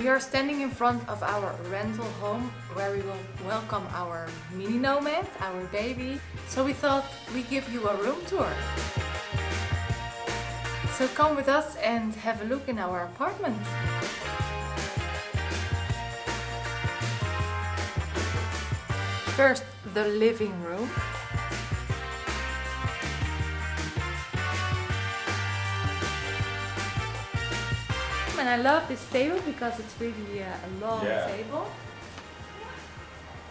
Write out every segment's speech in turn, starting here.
We are standing in front of our rental home where we will welcome our mini nomad, our baby. So we thought we give you a room tour. So come with us and have a look in our apartment. First, the living room. And I love this table because it's really uh, a long Yeah. table.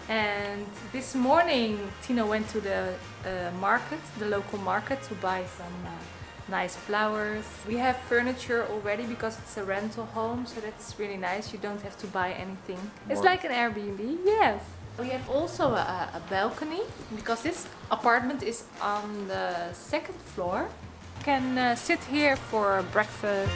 And this morning Tina went to the uh, market, the local market, to buy some uh, nice flowers. We have furniture already because it's a rental home, so that's really nice. You don't have to buy anything. It's like an Airbnb, yes. We have also a, a balcony because this apartment is on the second floor. You can uh, sit here for breakfast.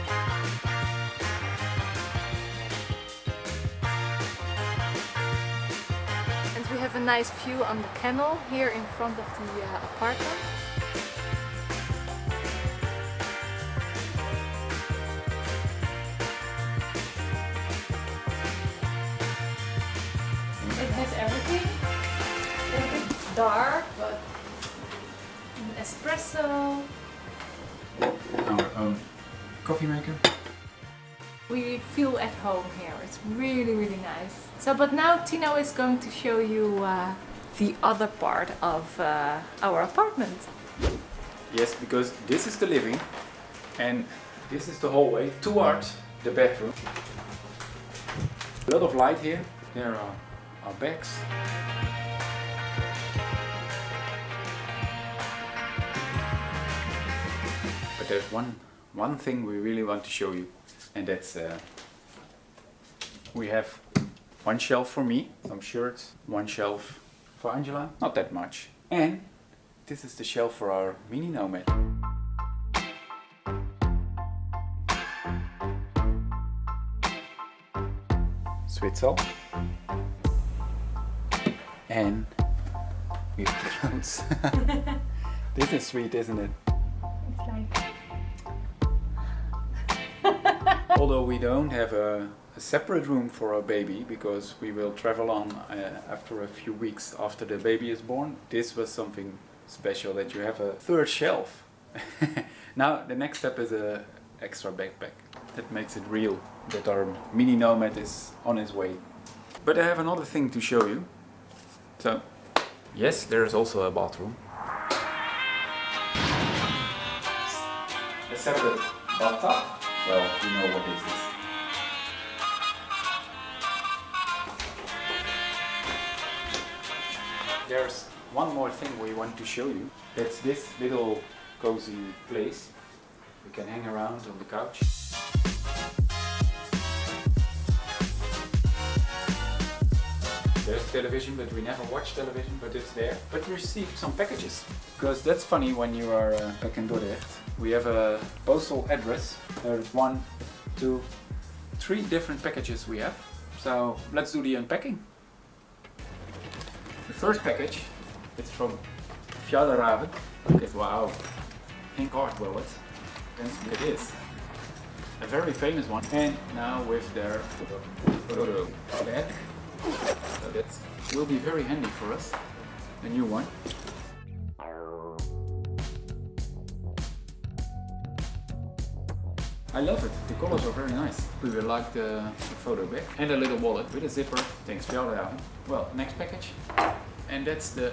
Have a nice view on the canal here in front of the uh, apartment. It has everything. A bit dark, but an espresso. Our own coffee maker. We feel at home here. It's really, really nice. So, but now Tino is going to show you uh, the other part of uh, our apartment. Yes, because this is the living and this is the hallway towards the bedroom. A lot of light here. There are our bags. But there's one one thing we really want to show you, and that's uh, we have one shelf for me, some shirts, one shelf for Angela, not that much, and this is the shelf for our mini nomad. Switzel. And we have clothes. this is sweet, isn't it? Although we don't have a, a separate room for our baby because we will travel on uh, after a few weeks after the baby is born, this was something special that you have a third shelf. now the next step is a extra backpack. That makes it real that our mini nomad is on his way. But I have another thing to show you. So, yes, there is also a bathroom. A separate bathtub. Well, you know what this is. There's one more thing we want to show you. That's this little cozy place. We can hang around on the couch. Television, but we never watch television, but it's there. But we received some packages. Because that's funny when you are uh, back in Dordrecht. We have a postal address. There's one, two, three different packages we have. So let's do the unpacking. The first package is from Fjallraven. Okay, wow. pink Hardwell, it is. A very famous one. And now with their. So that will be very handy for us. A new one. I love it. The colors are very nice. We will like the, photo bag and a little wallet with a zipper. Thanks for Fjallraven. Well, next package. And that's the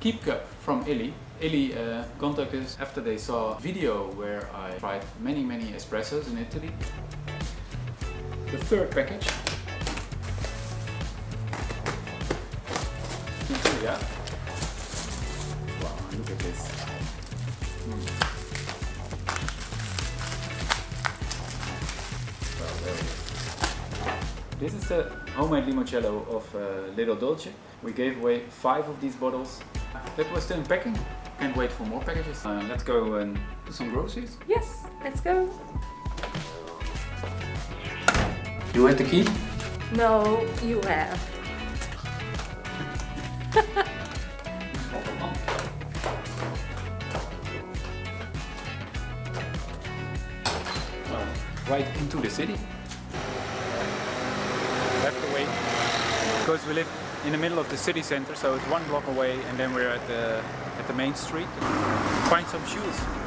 keep cup from Illy. Illy uh, contacted us after they saw a video where I tried many many espressos in Italy. The third package. Yeah. Wow, look at this. Mm. Well, there it is. This is the homemade limoncello of uh, Little Dolce. We gave away five of these bottles. That was the unpacking. Can't wait for more packages. Uh, let's go and do some groceries. Yes, let's go. You had the key? No, you have well, right into the city. Left away. Because we live in the middle of the city center, so it's one block away and then we're at the, at the main street. Find some shoes.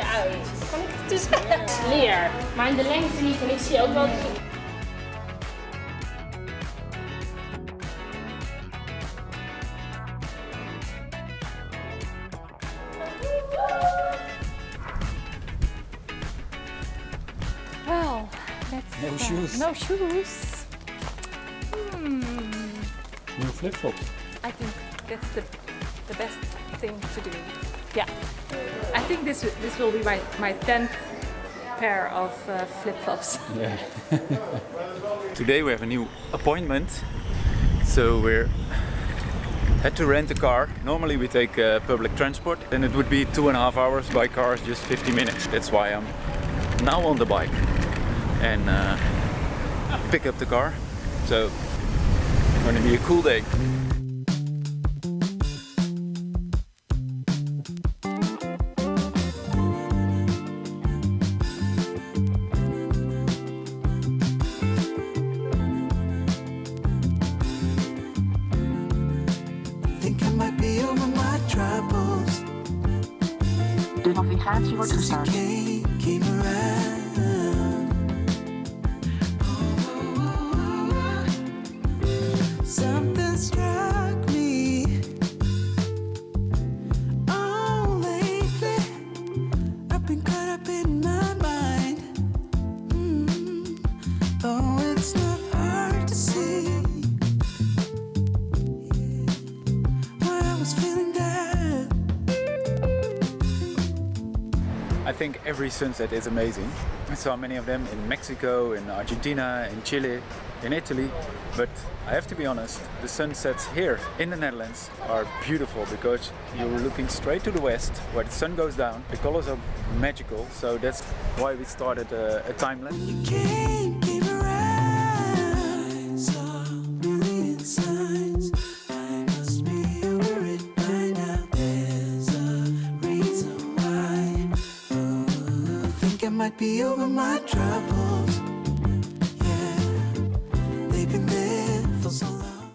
Je uit. Kan ik het dus leer, maar in de lengte niet. En ik zie ook wel Well, let's... No shoes. No shoes. Hmm. New flip-flops. I think that's the, the best thing to do. Yeah. I think this this will be my, my 10th pair of uh, flip-flops. Yeah. Today we have a new appointment, so we're had to rent a car. Normally we take uh, public transport, and it would be two and a half hours. By car just 50 minutes. That's why I'm now on the bike and uh, pick up the car. So it's going to be a cool day. 가지고 주셔야 think every sunset is amazing. I saw many of them in Mexico, in Argentina, in Chile, in Italy. But I have to be honest, the sunsets here in the Netherlands are beautiful because you're looking straight to the west where the sun goes down. The colors are magical, so that's why we started a, a time lapse. Might be over my troubles.